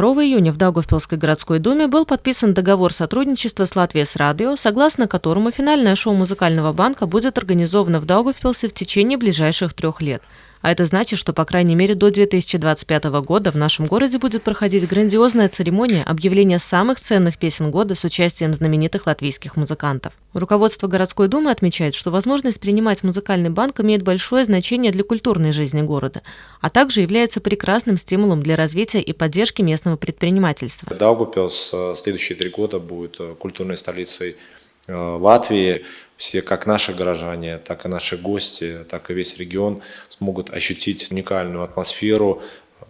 2 июня в Даугавпилской городской думе был подписан договор сотрудничества с Латвией с радио, согласно которому финальное шоу музыкального банка будет организовано в Даугавпилсе в течение ближайших трех лет – а это значит, что, по крайней мере, до 2025 года в нашем городе будет проходить грандиозная церемония объявления самых ценных песен года с участием знаменитых латвийских музыкантов. Руководство городской думы отмечает, что возможность принимать музыкальный банк имеет большое значение для культурной жизни города, а также является прекрасным стимулом для развития и поддержки местного предпринимательства. Даугупилс э, следующие три года будет э, культурной столицей Латвии все, как наши горожане, так и наши гости, так и весь регион смогут ощутить уникальную атмосферу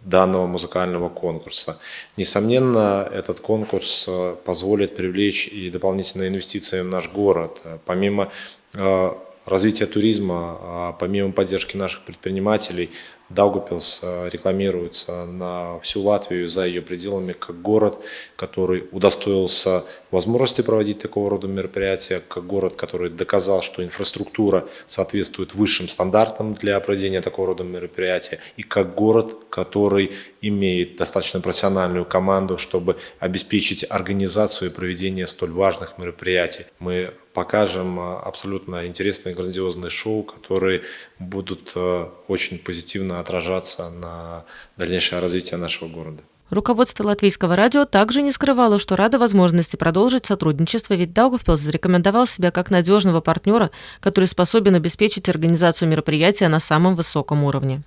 данного музыкального конкурса. Несомненно, этот конкурс э, позволит привлечь и дополнительные инвестиции в наш город. Помимо э, развития туризма, а помимо поддержки наших предпринимателей, Даугупилс э, рекламируется на всю Латвию за ее пределами как город, который удостоился возможности проводить такого рода мероприятия, как город, который доказал, что инфраструктура соответствует высшим стандартам для проведения такого рода мероприятия, и как город, который имеет достаточно профессиональную команду, чтобы обеспечить организацию и проведение столь важных мероприятий. Мы покажем э, абсолютно интересные грандиозные шоу, которые будут э, очень позитивно отражаться на дальнейшее развитие нашего города. Руководство латвийского радио также не скрывало, что рада возможности продолжить сотрудничество, ведь Даугавпилс зарекомендовал себя как надежного партнера, который способен обеспечить организацию мероприятия на самом высоком уровне.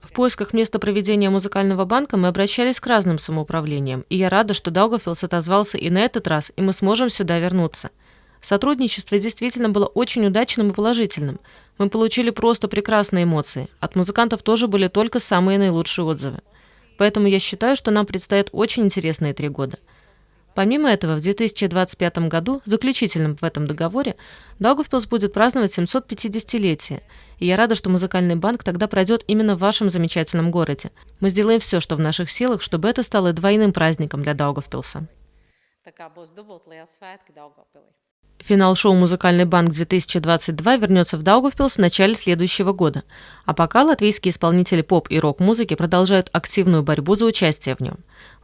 В поисках места проведения музыкального банка мы обращались к разным самоуправлениям, и я рада, что Даугавпилс отозвался и на этот раз, и мы сможем сюда вернуться. Сотрудничество действительно было очень удачным и положительным. Мы получили просто прекрасные эмоции. От музыкантов тоже были только самые наилучшие отзывы. Поэтому я считаю, что нам предстоят очень интересные три года. Помимо этого, в 2025 году, заключительным в этом договоре, Даугавпилс будет праздновать 750-летие, и я рада, что музыкальный банк тогда пройдет именно в вашем замечательном городе. Мы сделаем все, что в наших силах, чтобы это стало двойным праздником для Даугавпилса. Финал шоу «Музыкальный банк-2022» вернется в Даугавпилс в начале следующего года. А пока латвийские исполнители поп и рок-музыки продолжают активную борьбу за участие в нем.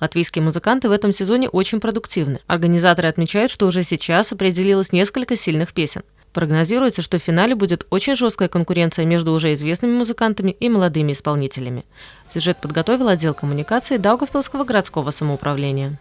Латвийские музыканты в этом сезоне очень продуктивны. Организаторы отмечают, что уже сейчас определилось несколько сильных песен. Прогнозируется, что в финале будет очень жесткая конкуренция между уже известными музыкантами и молодыми исполнителями. Сюжет подготовил отдел коммуникации Даугавпилского городского самоуправления.